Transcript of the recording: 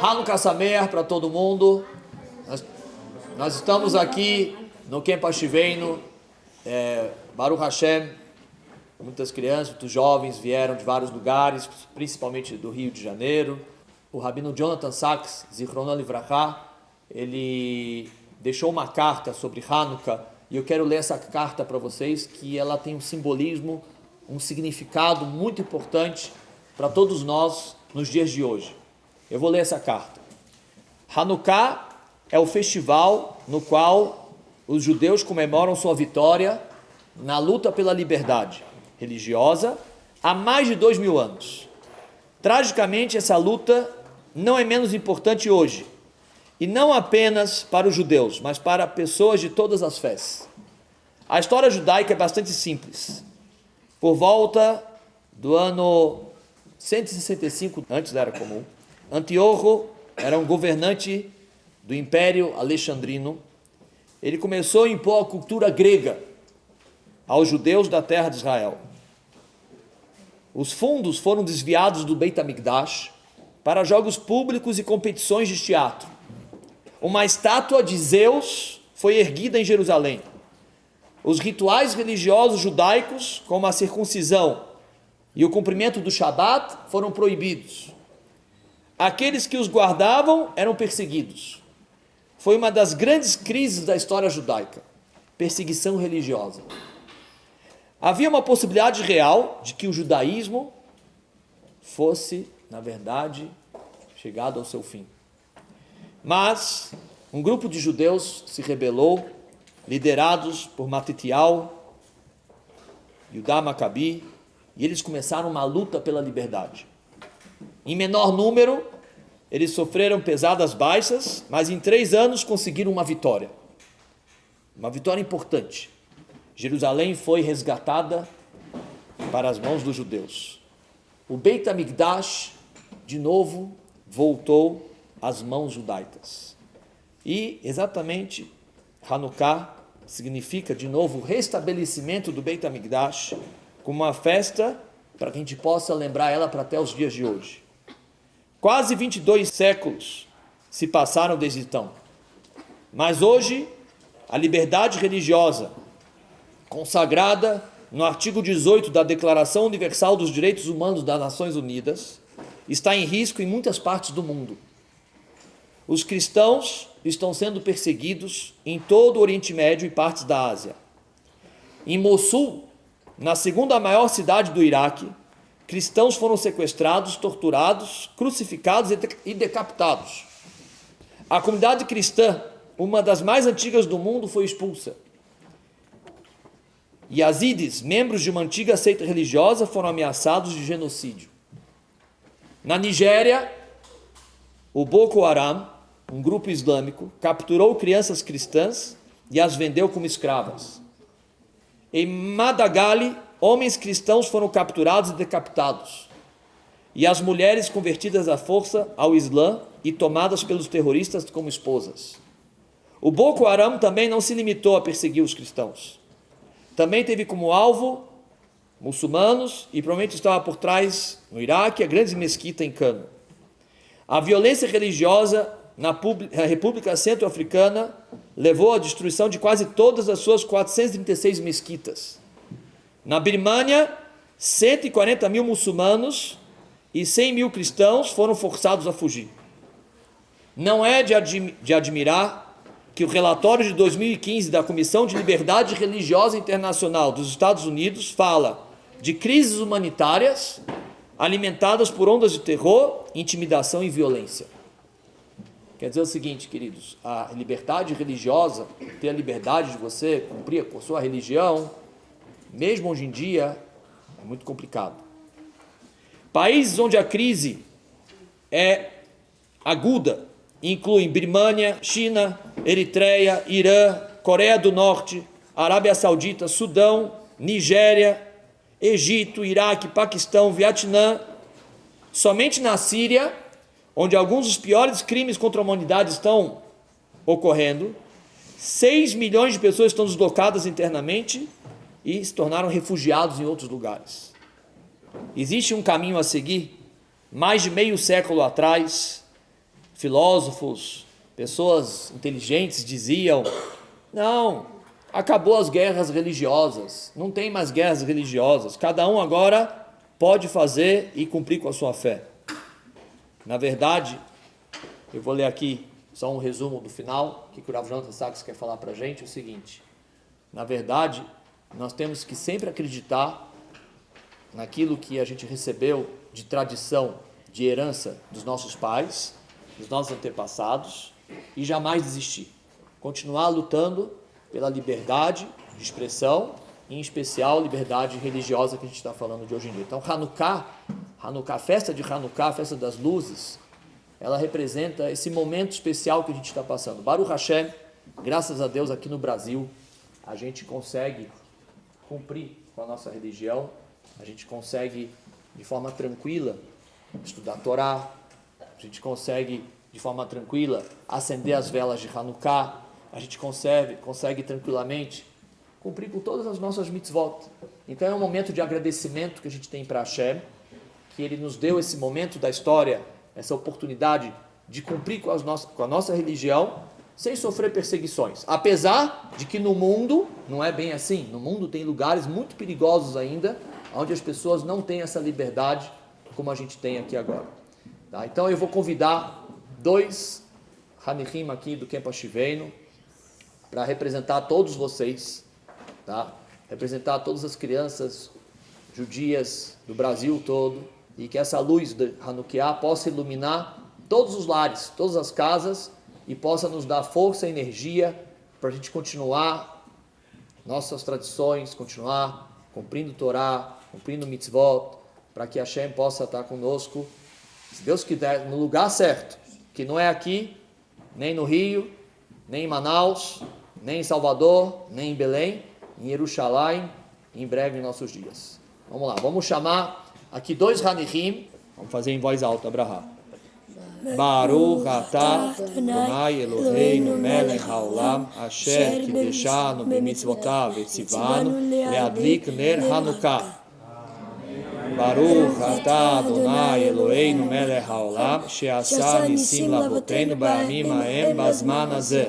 Hanukkah Sameach para todo mundo. Nós, nós, estamos aqui no Campo Ashiveno, é, Baruch Hashem. Muitas crianças, muitos jovens vieram de vários lugares, principalmente do Rio de Janeiro. O rabino Jonathan Sachs, Zichrono Livrachá, ele deixou uma carta sobre Hanukkah e eu quero ler essa carta para vocês, que ela tem um simbolismo, um significado muito importante para todos nós nos dias de hoje. Eu vou ler essa carta. Hanukkah é o festival no qual os judeus comemoram sua vitória na luta pela liberdade religiosa há mais de dois mil anos. Tragicamente, essa luta não é menos importante hoje, e não apenas para os judeus, mas para pessoas de todas as fés. A história judaica é bastante simples. Por volta do ano 165 antes da Era Comum, Antíoco era um governante do Império Alexandrino. Ele começou a impor a cultura grega aos judeus da terra de Israel. Os fundos foram desviados do Beit HaMikdash para jogos públicos e competições de teatro. Uma estátua de Zeus foi erguida em Jerusalém. Os rituais religiosos judaicos, como a circuncisão e o cumprimento do Shabat, foram proibidos. Aqueles que os guardavam eram perseguidos. Foi uma das grandes crises da história judaica perseguição religiosa. Havia uma possibilidade real de que o judaísmo fosse, na verdade, chegado ao seu fim. Mas um grupo de judeus se rebelou, liderados por Matitial, Yudá Maccabi, e eles começaram uma luta pela liberdade. Em menor número, eles sofreram pesadas baixas, mas em três anos conseguiram uma vitória. Uma vitória importante. Jerusalém foi resgatada para as mãos dos judeus. O Beit HaMikdash, de novo, voltou às mãos judaicas. E exatamente Hanukkah significa de novo o restabelecimento do Beit HaMikdash como uma festa para que a gente possa lembrar ela para até os dias de hoje. Quase 22 séculos se passaram desde então. Mas hoje, a liberdade religiosa, consagrada no artigo 18 da Declaração Universal dos Direitos Humanos das Nações Unidas, está em risco em muitas partes do mundo. Os cristãos estão sendo perseguidos em todo o Oriente Médio e partes da Ásia. Em Mossul, na segunda maior cidade do Iraque, cristãos foram sequestrados, torturados, crucificados e decapitados. A comunidade cristã, uma das mais antigas do mundo, foi expulsa. Yazidis, membros de uma antiga seita religiosa, foram ameaçados de genocídio. Na Nigéria, o Boko Haram, um grupo islâmico, capturou crianças cristãs e as vendeu como escravas. Em Madagali, homens cristãos foram capturados e decapitados, e as mulheres convertidas à força ao Islã e tomadas pelos terroristas como esposas. O Boko Haram também não se limitou a perseguir os cristãos. Também teve como alvo muçulmanos e provavelmente estava por trás, no Iraque, a grande mesquita em Cano. A violência religiosa na República Centro-Africana levou à destruição de quase todas as suas 436 mesquitas. Na Birmânia, 140 mil muçulmanos e 100 mil cristãos foram forçados a fugir. Não é de, admi de admirar que o relatório de 2015 da Comissão de Liberdade Religiosa Internacional dos Estados Unidos fala de crises humanitárias alimentadas por ondas de terror, intimidação e violência. Quer dizer o seguinte, queridos, a liberdade religiosa, ter a liberdade de você cumprir a sua religião, mesmo hoje em dia, é muito complicado. Países onde a crise é aguda incluem Birmânia, China, Eritreia, Irã, Coreia do Norte, Arábia Saudita, Sudão, Nigéria, Egito, Iraque, Paquistão, Vietnã. Somente na Síria, onde alguns dos piores crimes contra a humanidade estão ocorrendo, 6 milhões de pessoas estão deslocadas internamente e se tornaram refugiados em outros lugares. Existe um caminho a seguir. Mais de meio século atrás, filósofos, pessoas inteligentes diziam: não, acabou as guerras religiosas, não tem mais guerras religiosas, cada um agora pode fazer e cumprir com a sua fé. Na verdade, eu vou ler aqui só um resumo do final, que o Rav Jonathan Sachs quer falar para a gente, é o seguinte, na verdade, nós temos que sempre acreditar naquilo que a gente recebeu de tradição, de herança dos nossos pais, dos nossos antepassados, e jamais desistir. Continuar lutando pela liberdade de expressão, em especial liberdade religiosa que a gente está falando de hoje em dia. Então, Hanukkah, Hanukkah, a festa de Hanukkah, a festa das luzes, ela representa esse momento especial que a gente está passando. Baruch Hashem, graças a Deus aqui no Brasil, a gente consegue cumprir com a nossa religião, a gente consegue de forma tranquila estudar a Torá, a gente consegue de forma tranquila acender as velas de Hanukkah, a gente consegue, consegue tranquilamente cumprir com todas as nossas mitzvot. Então é um momento de agradecimento que a gente tem para Hashem, que Ele nos deu esse momento da história, essa oportunidade de cumprir com, as nossas, com a nossa religião sem sofrer perseguições. Apesar de que no mundo não é bem assim. No mundo tem lugares muito perigosos ainda, onde as pessoas não têm essa liberdade como a gente tem aqui agora. Tá? Então eu vou convidar dois Hanihim aqui do Kempa Shiveino para representar todos vocês, tá? representar todas as crianças judias do Brasil todo e que essa luz de Hanukkah possa iluminar todos os lares, todas as casas e possa nos dar força e energia para a gente continuar nossas tradições, continuar cumprindo Torá, cumprindo mitzvot, para que Hashem possa estar conosco, se Deus quiser, no lugar certo, que não é aqui, nem no Rio, nem em Manaus, nem em Salvador, nem em Belém, em Jerusalém, em breve em nossos dias. Vamos lá, vamos chamar aqui dois Hanihim, vamos fazer em voz alta, Abraham. ברוך אתה, אדוני אלוהינו מלך העולם, אשר קידשנו במצוותיו וציוונו להדליק נר חנוכה. ברוך אתה, אדוני אלוהינו מלך העולם, שעשה ניסים לאבותינו בימים ההם בזמן הזה.